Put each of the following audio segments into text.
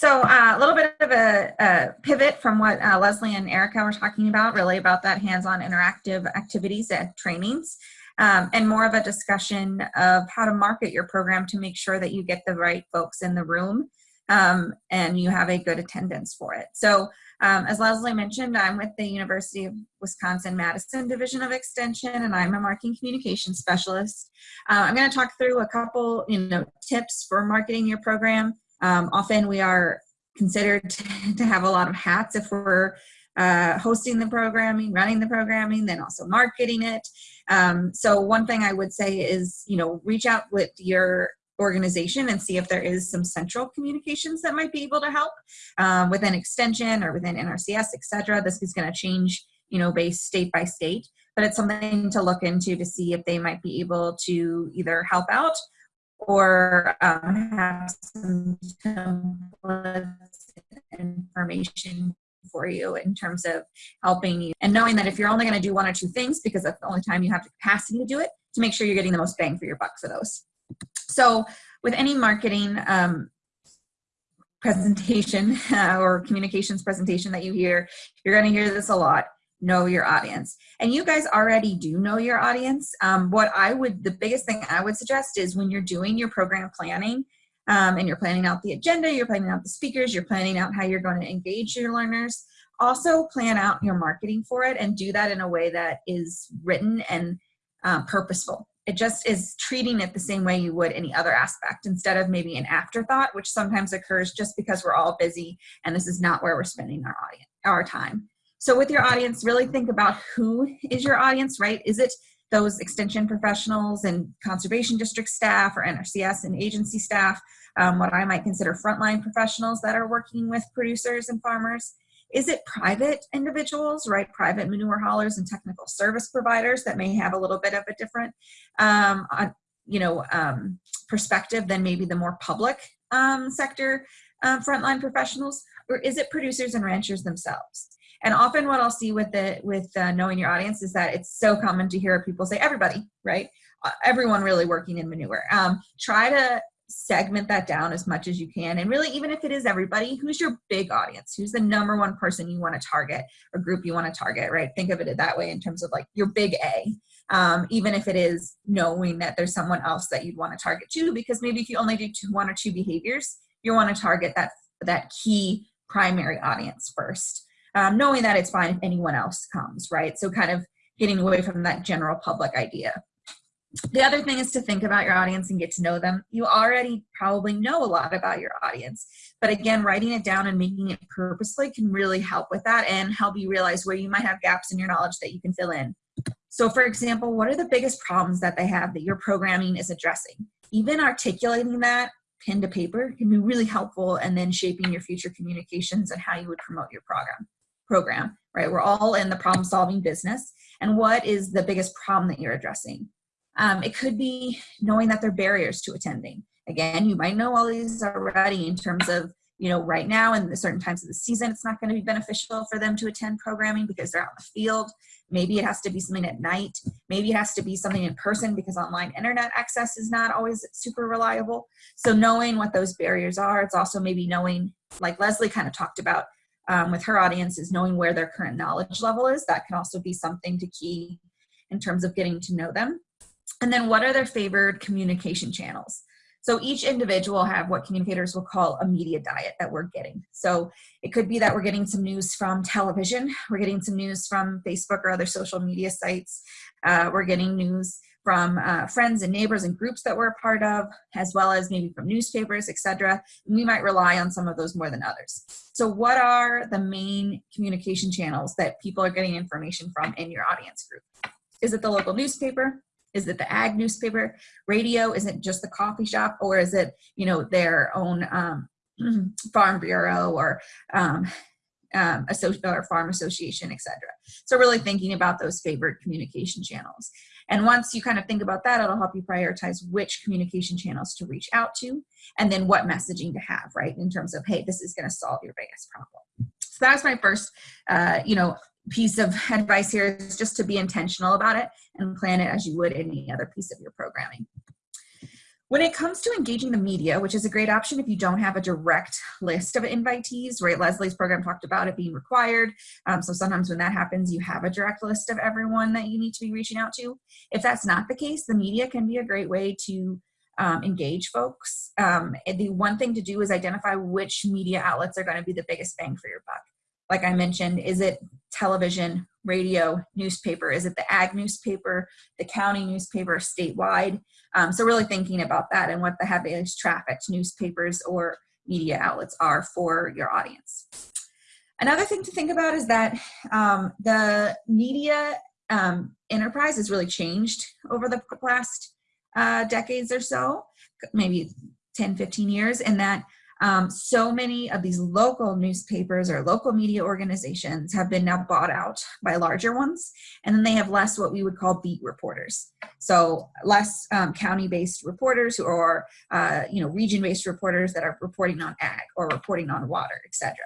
So uh, a little bit of a, a pivot from what uh, Leslie and Erica were talking about, really about that hands-on interactive activities and trainings, um, and more of a discussion of how to market your program to make sure that you get the right folks in the room um, and you have a good attendance for it. So um, as Leslie mentioned, I'm with the University of Wisconsin-Madison Division of Extension, and I'm a marketing communication specialist. Uh, I'm going to talk through a couple, you know, tips for marketing your program. Um, often we are considered to have a lot of hats if we're uh, hosting the programming, running the programming, then also marketing it. Um, so one thing I would say is, you know, reach out with your organization and see if there is some central communications that might be able to help um, within extension or within NRCS, et cetera. This is going to change, you know, based state by state, but it's something to look into to see if they might be able to either help out or um, have some templates information for you in terms of helping you and knowing that if you're only going to do one or two things because that's the only time you have the capacity to do it to make sure you're getting the most bang for your buck for those. So with any marketing um, presentation uh, or communications presentation that you hear, you're going to hear this a lot know your audience. And you guys already do know your audience. Um, what i would the biggest thing i would suggest is when you're doing your program planning um, and you're planning out the agenda you're planning out the speakers you're planning out how you're going to engage your learners also plan out your marketing for it and do that in a way that is written and uh, purposeful. It just is treating it the same way you would any other aspect instead of maybe an afterthought, which sometimes occurs just because we're all busy and this is not where we're spending our audience, our time. So with your audience, really think about who is your audience, right? Is it those extension professionals and conservation district staff or NRCS and agency staff, um, what I might consider frontline professionals that are working with producers and farmers? Is it private individuals, right? Private manure haulers and technical service providers that may have a little bit of a different, um, you know, um, perspective than maybe the more public um, sector uh, frontline professionals, or is it producers and ranchers themselves? And often what I'll see with it, with uh, knowing your audience is that it's so common to hear people say everybody, right? Uh, everyone really working in manure. Um, try to segment that down as much as you can. And really, even if it is everybody, who's your big audience? Who's the number one person you want to target or group you want to target, right? Think of it that way in terms of like your big A. Um, even if it is knowing that there's someone else that you'd want to target too, because maybe if you only do two, one or two behaviors, you want to target that, that key primary audience first. Um, knowing that it's fine if anyone else comes, right? So kind of getting away from that general public idea. The other thing is to think about your audience and get to know them. You already probably know a lot about your audience, but again, writing it down and making it purposely can really help with that and help you realize where you might have gaps in your knowledge that you can fill in. So for example, what are the biggest problems that they have that your programming is addressing? Even articulating that pen to paper can be really helpful and then shaping your future communications and how you would promote your program program right we're all in the problem solving business and what is the biggest problem that you're addressing um, it could be knowing that there are barriers to attending. Again, you might know all these already in terms of, you know, right now and certain times of the season, it's not going to be beneficial for them to attend programming because they're out in the field. Maybe it has to be something at night. Maybe it has to be something in person because online internet access is not always super reliable. So knowing what those barriers are, it's also maybe knowing, like Leslie kind of talked about um, with her audience, is knowing where their current knowledge level is. That can also be something to key in terms of getting to know them. And then what are their favored communication channels? So each individual have what communicators will call a media diet that we're getting. So it could be that we're getting some news from television, we're getting some news from Facebook or other social media sites, uh, we're getting news from uh, friends and neighbors and groups that we're a part of, as well as maybe from newspapers, et etc. We might rely on some of those more than others. So what are the main communication channels that people are getting information from in your audience group? Is it the local newspaper? Is it the ag newspaper? Radio? Is it just the coffee shop? Or is it, you know, their own um, farm bureau or um, um, or farm association, etc. So really thinking about those favorite communication channels. And once you kind of think about that, it'll help you prioritize which communication channels to reach out to and then what messaging to have, right? In terms of, hey, this is gonna solve your biggest problem. So that's my first, uh, you know, piece of advice here is just to be intentional about it and plan it as you would any other piece of your programming. When it comes to engaging the media, which is a great option if you don't have a direct list of invitees, right? Leslie's program talked about it being required. Um, so sometimes when that happens, you have a direct list of everyone that you need to be reaching out to. If that's not the case, the media can be a great way to um, engage folks. Um, the one thing to do is identify which media outlets are going to be the biggest bang for your buck. Like I mentioned, is it television, radio, newspaper? Is it the ag newspaper, the county newspaper, statewide? Um, so really thinking about that and what the heaviest trafficked newspapers or media outlets are for your audience. Another thing to think about is that um, the media um, enterprise has really changed over the last uh, decades or so, maybe 10, 15 years, and that um, so many of these local newspapers or local media organizations have been now bought out by larger ones, and then they have less what we would call beat reporters. So less um, county-based reporters or uh, you know region-based reporters that are reporting on ag or reporting on water, etc.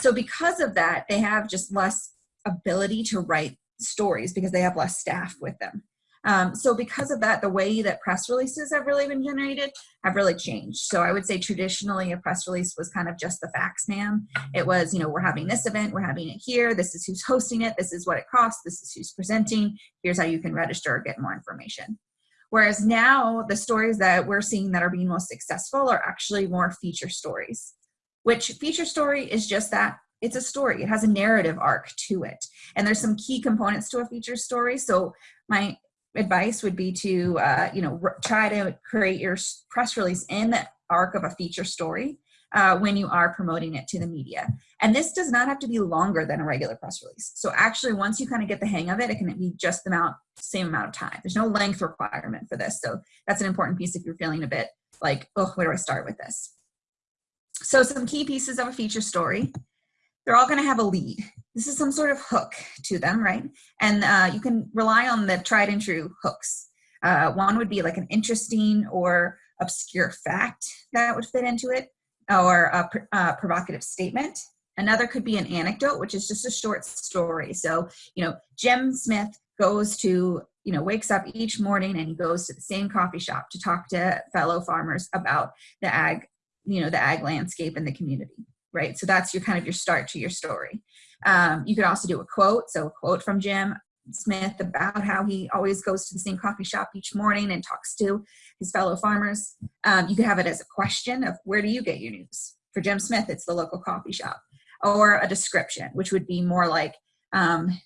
So because of that, they have just less ability to write stories because they have less staff with them. Um, so because of that, the way that press releases have really been generated have really changed. So I would say traditionally a press release was kind of just the facts man. It was, you know, we're having this event, we're having it here, this is who's hosting it, this is what it costs, this is who's presenting, here's how you can register or get more information. Whereas now the stories that we're seeing that are being most successful are actually more feature stories, which feature story is just that it's a story. It has a narrative arc to it. And there's some key components to a feature story. So my advice would be to, uh, you know, try to create your press release in the arc of a feature story uh, when you are promoting it to the media. And this does not have to be longer than a regular press release. So actually, once you kind of get the hang of it, it can be just the amount, same amount of time. There's no length requirement for this. So that's an important piece if you're feeling a bit like, oh, where do I start with this? So some key pieces of a feature story. They're all going to have a lead this is some sort of hook to them, right? And uh, you can rely on the tried and true hooks. Uh, one would be like an interesting or obscure fact that would fit into it, or a, a provocative statement. Another could be an anecdote, which is just a short story. So, you know, Jim Smith goes to, you know, wakes up each morning and he goes to the same coffee shop to talk to fellow farmers about the ag, you know, the ag landscape in the community, right? So that's your kind of your start to your story. Um, you could also do a quote, so a quote from Jim Smith about how he always goes to the same coffee shop each morning and talks to his fellow farmers. Um, you could have it as a question of where do you get your news? For Jim Smith, it's the local coffee shop. Or a description, which would be more like, um,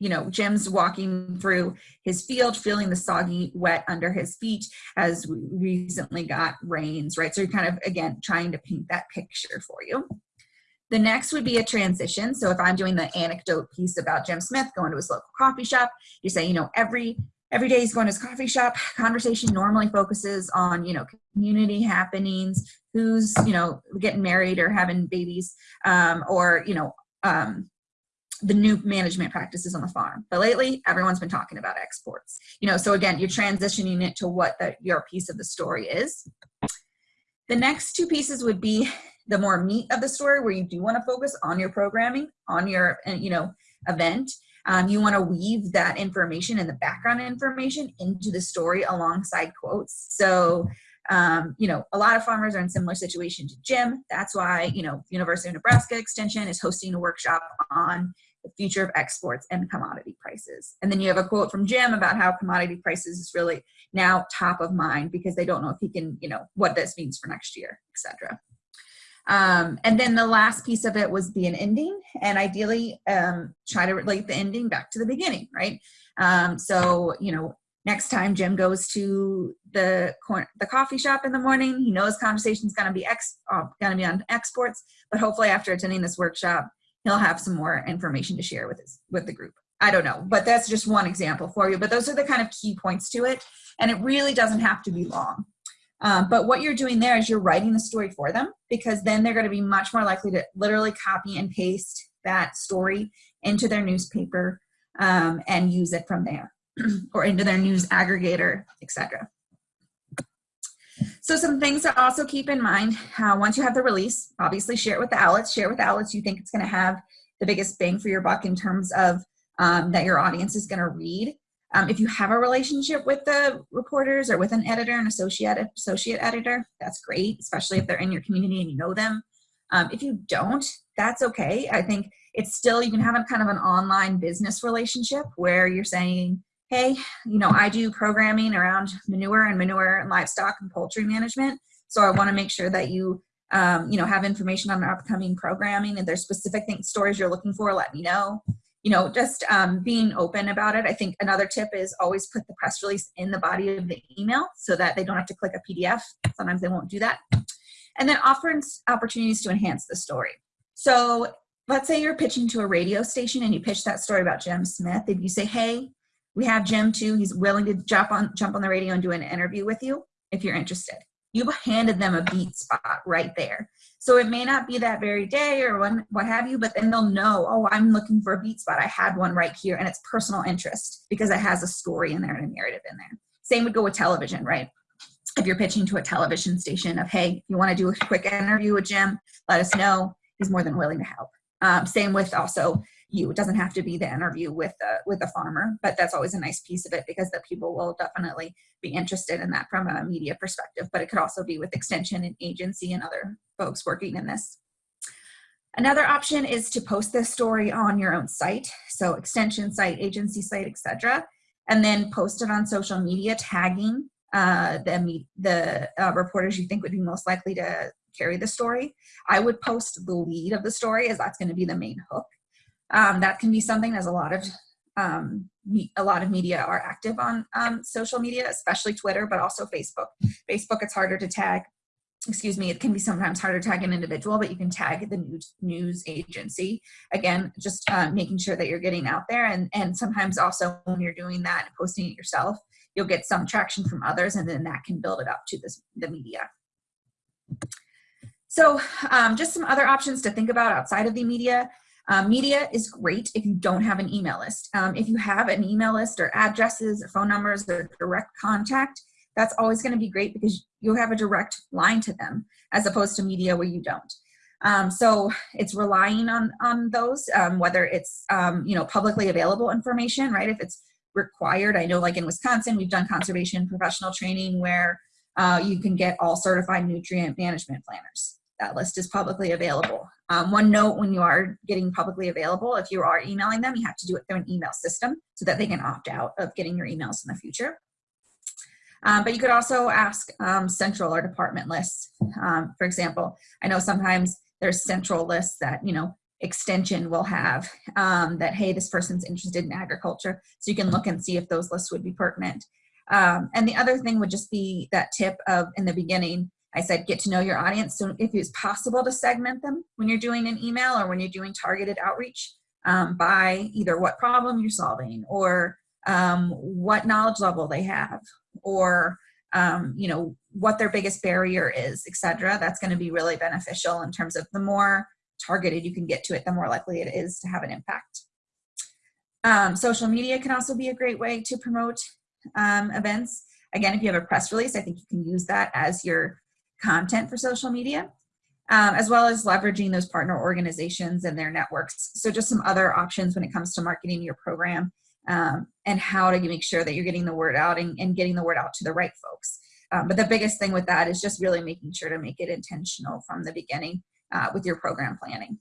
you know, Jim's walking through his field, feeling the soggy wet under his feet as we recently got rains, right? So you're kind of, again, trying to paint that picture for you. The next would be a transition. So if I'm doing the anecdote piece about Jim Smith going to his local coffee shop, you say, you know, every every day he's going to his coffee shop. Conversation normally focuses on, you know, community happenings, who's, you know, getting married or having babies, um, or, you know, um, the new management practices on the farm. But lately, everyone's been talking about exports. You know, so again, you're transitioning it to what the, your piece of the story is. The next two pieces would be the more meat of the story where you do want to focus on your programming, on your, uh, you know, event. Um, you want to weave that information and the background information into the story alongside quotes. So, um, you know, a lot of farmers are in similar situation to Jim. That's why, you know, University of Nebraska Extension is hosting a workshop on the future of exports and commodity prices. And then you have a quote from Jim about how commodity prices is really now top of mind because they don't know if he can, you know, what this means for next year, etc. Um, and then the last piece of it was be an ending and ideally um, try to relate the ending back to the beginning, right? Um, so, you know, next time Jim goes to the the coffee shop in the morning, he knows conversation is going to be ex uh, going to be on exports, but hopefully after attending this workshop, he'll have some more information to share with his with the group. I don't know, but that's just one example for you. But those are the kind of key points to it, and it really doesn't have to be long. Um, but what you're doing there is you're writing the story for them because then they're going to be much more likely to literally copy and paste that story into their newspaper um, and use it from there or into their news aggregator, etc. So some things to also keep in mind, uh, once you have the release, obviously share it with the outlets, share with the outlets you think it's gonna have the biggest bang for your buck in terms of um, that your audience is gonna read. Um, if you have a relationship with the reporters or with an editor, an associate associate editor, that's great, especially if they're in your community and you know them. Um, if you don't, that's okay. I think it's still you can have a kind of an online business relationship where you're saying, hey, you know, I do programming around manure and manure and livestock and poultry management. So I want to make sure that you, um, you know, have information on upcoming programming and there's specific things, stories you're looking for, let me know. You know, just um, being open about it. I think another tip is always put the press release in the body of the email so that they don't have to click a PDF. Sometimes they won't do that. And then offering opportunities to enhance the story. So let's say you're pitching to a radio station and you pitch that story about Jim Smith. If you say, hey, we have Jim too. He's willing to jump on jump on the radio and do an interview with you if you're interested. You've handed them a beat spot right there. So it may not be that very day or when, what have you, but then they'll know, oh, I'm looking for a beat spot. I had one right here and it's personal interest because it has a story in there and a narrative in there. Same would go with television, right? If you're pitching to a television station of, hey, you want to do a quick interview with Jim, let us know. He's more than willing to help. Um, same with also you. It doesn't have to be the interview with the with the farmer, but that's always a nice piece of it because the people will definitely be interested in that from a media perspective. But it could also be with extension and agency and other folks working in this. Another option is to post this story on your own site, so extension site, agency site, etc., and then post it on social media, tagging uh, the the uh, reporters you think would be most likely to carry the story. I would post the lead of the story as that's going to be the main hook. Um, that can be something as a lot of um, a lot of media are active on um, social media, especially Twitter, but also Facebook. Facebook, it's harder to tag. Excuse me, it can be sometimes harder to tag an individual, but you can tag the news, news agency. Again, just uh, making sure that you're getting out there. And, and sometimes also when you're doing that and posting it yourself, you'll get some traction from others and then that can build it up to this, the media. So um, just some other options to think about outside of the media. Um, media is great if you don't have an email list. Um, if you have an email list or addresses or phone numbers or direct contact, that's always going to be great because you'll have a direct line to them as opposed to media where you don't. Um, so it's relying on, on those, um, whether it's, um, you know, publicly available information, right? If it's required, I know like in Wisconsin, we've done conservation professional training where uh, you can get all certified nutrient management planners that list is publicly available. Um, one note when you are getting publicly available, if you are emailing them, you have to do it through an email system so that they can opt out of getting your emails in the future. Um, but you could also ask um, central or department lists. Um, for example, I know sometimes there's central lists that, you know, extension will have um, that, hey, this person's interested in agriculture. So you can look and see if those lists would be pertinent. Um, and the other thing would just be that tip of in the beginning, I said, get to know your audience. So if it's possible to segment them when you're doing an email or when you're doing targeted outreach um, by either what problem you're solving or um, what knowledge level they have or um, you know what their biggest barrier is, etc. That's going to be really beneficial in terms of the more targeted you can get to it, the more likely it is to have an impact. Um, social media can also be a great way to promote um, events. Again, if you have a press release, I think you can use that as your content for social media, um, as well as leveraging those partner organizations and their networks. So just some other options when it comes to marketing your program um, and how to make sure that you're getting the word out and, and getting the word out to the right folks. Um, but the biggest thing with that is just really making sure to make it intentional from the beginning uh, with your program planning.